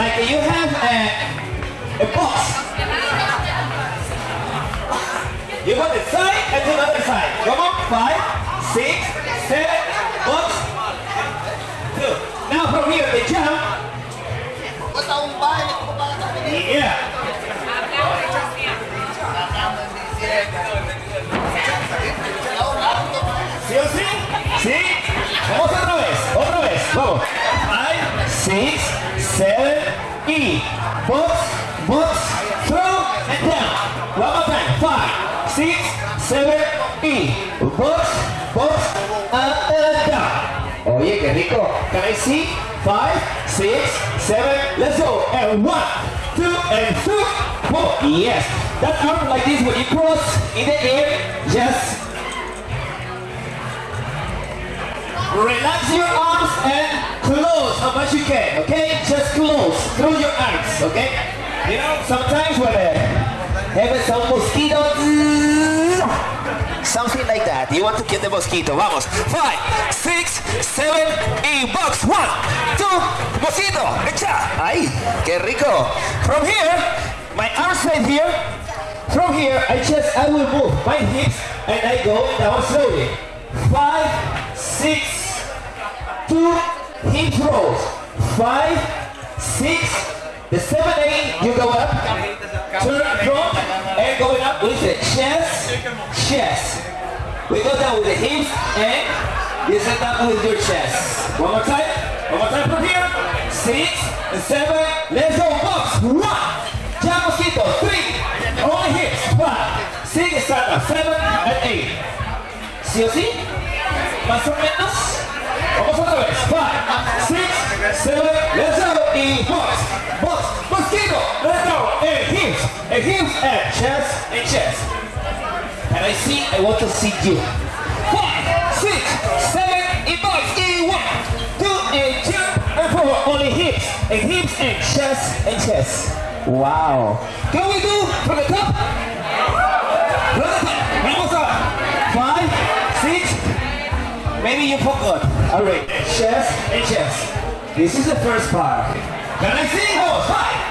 like you have a, a box. You go this side and the other side. Come on, five, six, seven, box, two. Now from here, the jump. Yeah. ¿Sí o sí? ¿Sí? Vamos otra vez, otra vez. Vamos. Five, six, seven, E. Box, box, throw, and down. One more time. Five, six, seven, E. Box, box, up and down. Oye, qué rico. Can I see? Five, six, seven, let's go. And one, two, and two, four. Yes. That arm like this when you cross in the air, just Relax your arms sometimes when uh, have some mosquitoes, something like that. You want to kill the mosquito. Vamos. Five, six, seven, y box. One, two, mosquito. Echa. Ay, qué rico. From here, my arms right here. From here, I just, I will move my hips and I go down slowly. Five, six, two hip rolls. Five, six, the seven, eight, you go up, turn front, and going up with the chest, chest. We go down with the hips, and you sit down with your chest. One more time, one more time from here. Six, seven, let's go, box. One, jump mosquito, three, only hips, five, six, seven, seven, and eight. ¿Sí o sí? Más o menos. Vamos otra vez. Five, six, seven, let's go. Y box, chest, and chest. And I see, I want to see you. Five, six, seven, and box. Y two, and jump, and four. Only hips, and hips, and chest, and chest. Wow. Can we do from the top? From the top. Vamos up. Five, six, Maybe you forgot. All right, chest and chest. This is the first part. Can I see? Five,